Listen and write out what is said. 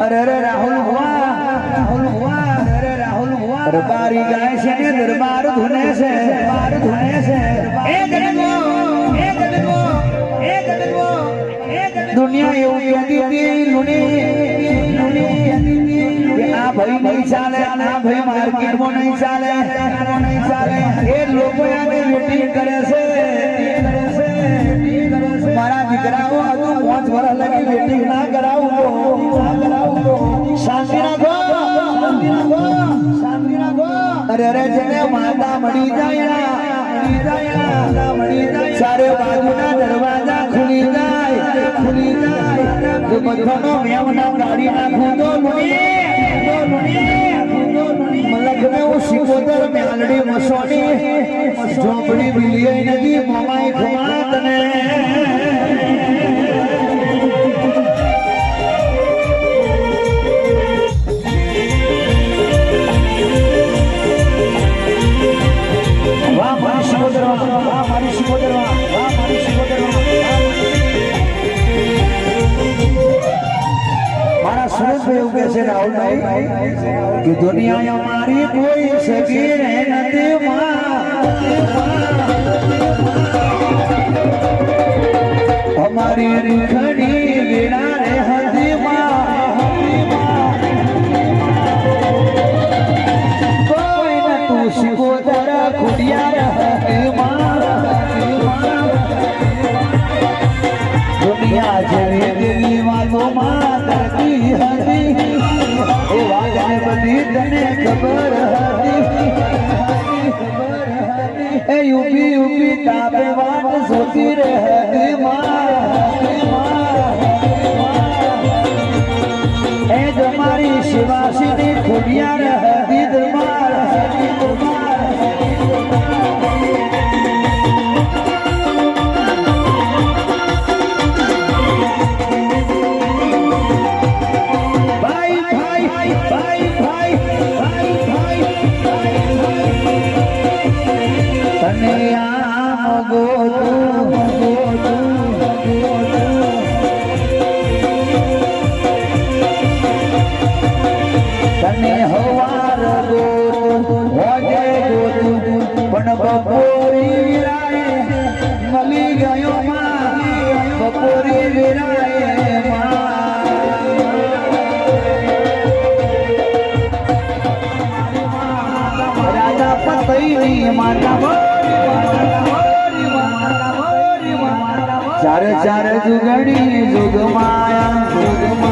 અરે અરે, રાહુલ રાહુલ હુઆ, અરે રાહુલ હુઆ. દરબારી ગાય છે ને, દરબાર ધુને છે. દરબાર ધુને છે. એ દુનિયા એવું કહેતી હતી, લુણી આ ભાઈ નહીં ચાલે, આ ભાઈ માર્કેટમાં નહીં ચાલે લોકો આને કરે છે. મારા દીકરાઓ હજુ પાંચ વર્ષ લગી વેટિંગ ના કરાવું. અરે અરે જેને માતા મળી જાય ચારે બાજુના દરવાજા ખુલી જાય ખુલી જાય. જો બધાનો મેવ ના કાઢી નાખું તો મુની તો મુની તો મુની મલક ને હું સિકોતર મેલડી મસોની ઝોપડી મિલી નદી, મોમાઈ ખુમા મારી મારી મારા સુરેશભાઈ એવું છે રાહુલભાઈ, કે દુનિયા અમારી કોઈ સગી રહે નથી માં. અમારી એ યુપી યુપી તાપે વાત સોતી રહે એ બપોરી વિરાય મળી ગયો બપોરી વિરાય ચારે ચારે જુગડી જુગમાયા જુગમાયા